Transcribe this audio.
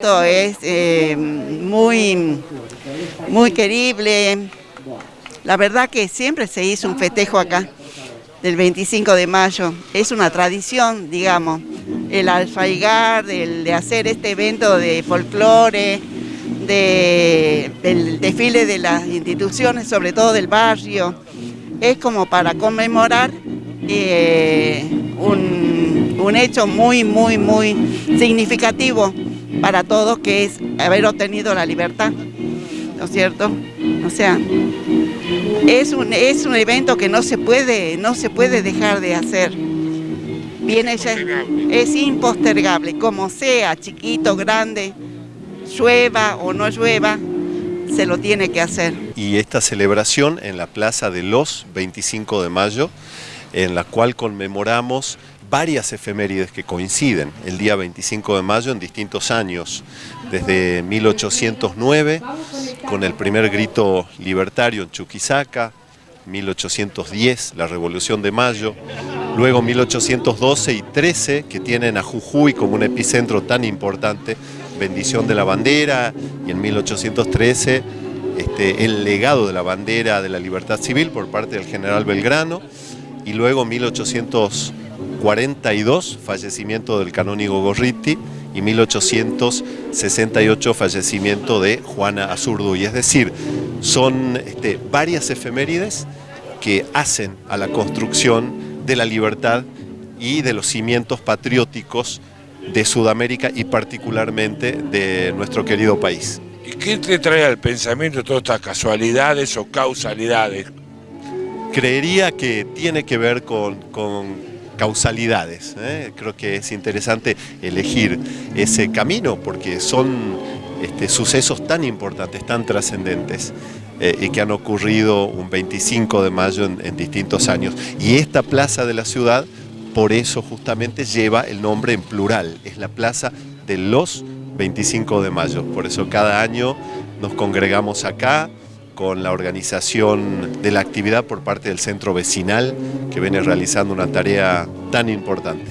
Esto es eh, muy, muy querible. La verdad que siempre se hizo un festejo acá, del 25 de mayo. Es una tradición, digamos, el alfaigar, el de hacer este evento de folclore, de, del desfile de las instituciones, sobre todo del barrio. Es como para conmemorar eh, un, un hecho muy, muy, muy significativo para todos, que es haber obtenido la libertad, ¿no es cierto? O sea, es un, es un evento que no se puede, no se puede dejar de hacer. Viene ya, es impostergable, como sea, chiquito, grande, llueva o no llueva, se lo tiene que hacer. Y esta celebración en la Plaza de los 25 de mayo, en la cual conmemoramos varias efemérides que coinciden. El día 25 de mayo en distintos años, desde 1809 con el primer grito libertario en Chuquisaca, 1810 la Revolución de Mayo, luego 1812 y 13 que tienen a Jujuy como un epicentro tan importante, bendición de la bandera y en 1813 este, el legado de la bandera de la libertad civil por parte del general Belgrano y luego 1800 42 fallecimiento del canónigo Gorriti y 1868 fallecimiento de Juana Azurduy. Es decir, son este, varias efemérides que hacen a la construcción de la libertad y de los cimientos patrióticos de Sudamérica y particularmente de nuestro querido país. ¿Y qué te trae al pensamiento todas estas casualidades o causalidades? Creería que tiene que ver con, con causalidades. ¿eh? Creo que es interesante elegir ese camino porque son este, sucesos tan importantes, tan trascendentes eh, y que han ocurrido un 25 de mayo en, en distintos años. Y esta plaza de la ciudad, por eso justamente lleva el nombre en plural, es la plaza de los 25 de mayo. Por eso cada año nos congregamos acá, con la organización de la actividad por parte del centro vecinal que viene realizando una tarea tan importante.